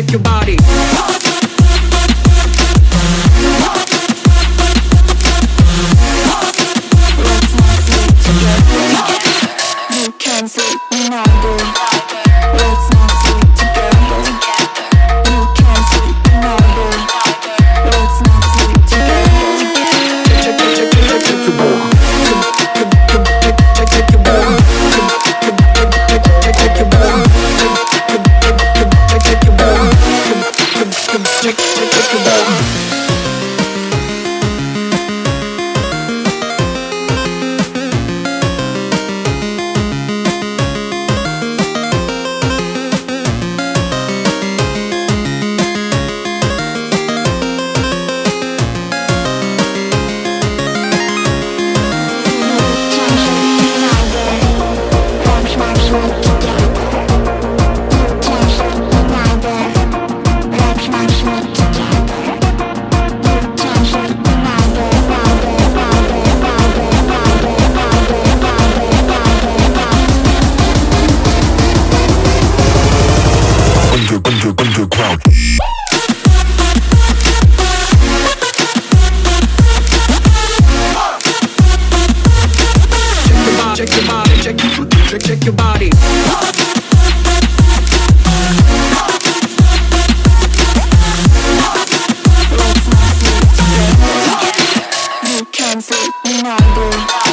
shake your body. Take, take, take, take, underground. Check your body, check, check, check your body. You can.